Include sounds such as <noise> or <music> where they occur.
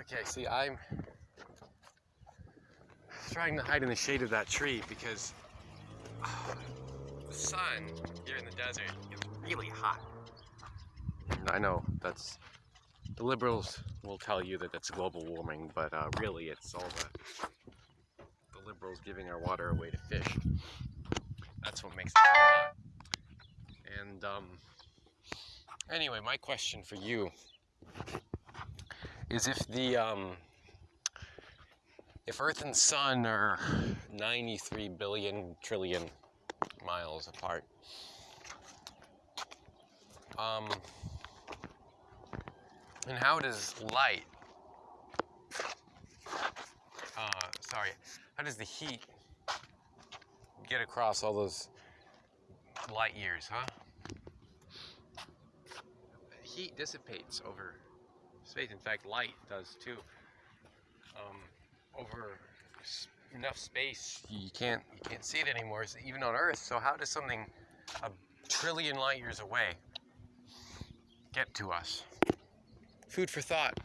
Okay, see, I'm trying to hide in the shade of that tree because <sighs> the sun here in the desert is really hot. I know that's the liberals will tell you that it's global warming, but uh, really it's all the the liberals giving our water away to fish. That's what makes it hot. And um, anyway, my question for you is if the um, if Earth and Sun are 93 billion trillion miles apart, um, and how does light, uh, sorry, how does the heat get across all those light years, huh? Heat dissipates over space. In fact, light does too. Um, over enough space, you can't you can't see it anymore. Even on Earth. So how does something a trillion light years away get to us? Food for thought.